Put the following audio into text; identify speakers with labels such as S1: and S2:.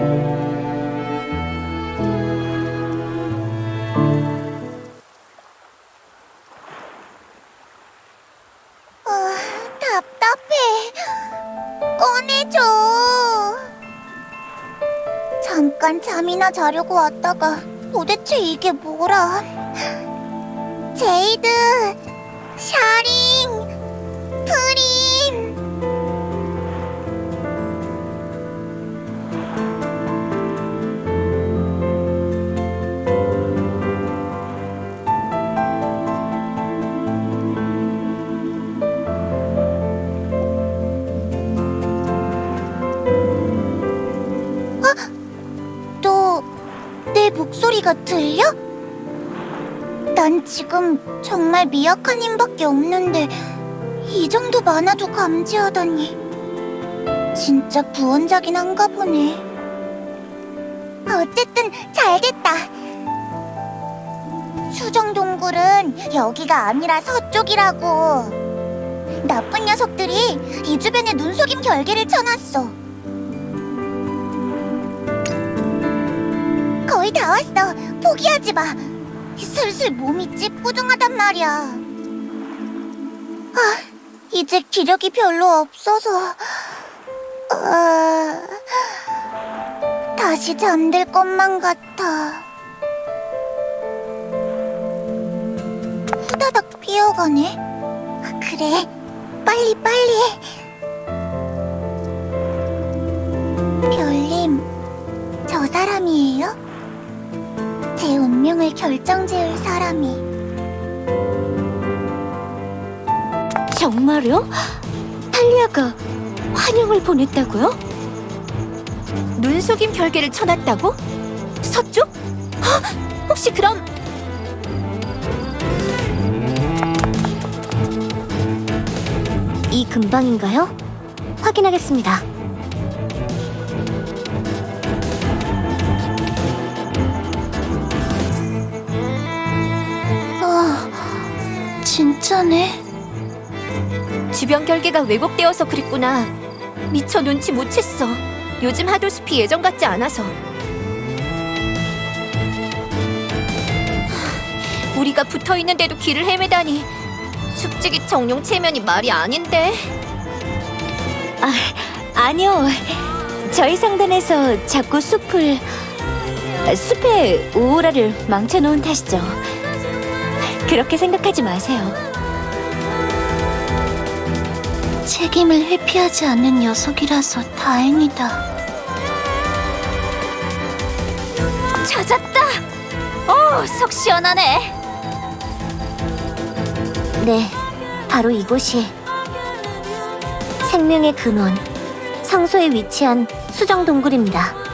S1: 아, 답답해. 꺼내줘. 잠깐 잠이나 자려고 왔다가 도대체 이게 뭐라. 제이드, 샤링, 목소리가 들려? 난 지금 정말 미약한 힘밖에 없는데 이 정도 많아도 감지하다니. 진짜 구원자긴 한가 보네. 어쨌든 잘됐다. 수정 동굴은 여기가 아니라 서쪽이라고. 나쁜 녀석들이 이 주변에 눈속임 결계를 쳐놨어 거의 다 왔어. 포기하지 마. 슬슬 몸이 찌뿌둥하단 말이야. 아, 이제 기력이 별로 없어서. 아, 다시 잠들 것만 같아. 후다닥 피어가네. 아, 그래, 빨리 빨리. 별님, 저 사람이에요? 제 운명을 결정지을 사람이
S2: 정말요? 탈리아가 환영을 보냈다고요? 눈 속임 별개를 쳐놨다고? 서쪽? 헉, 혹시 그럼 이 근방인가요? 확인하겠습니다.
S1: 진짜네
S2: 주변 결계가 왜곡되어서 그랬구나. 미처 눈치 못 챘어. 요즘 하도 숲이 예전 같지 않아서. 하, 우리가 붙어 있는데도 길을 헤매다니. 숙직이 정령 체면이 말이 아닌데. 아, 아니요. 저희 상단에서 자꾸 숲을 숲의 오라를 망쳐놓은 탓이죠. 그렇게 생각하지 마세요.
S1: 책임을 회피하지 않는 녀석이라서 다행이다
S2: 찾았다! 오, 속 시원하네. 네, 바로 이곳이 생명의 근원, 성소에 위치한 수정 동굴입니다.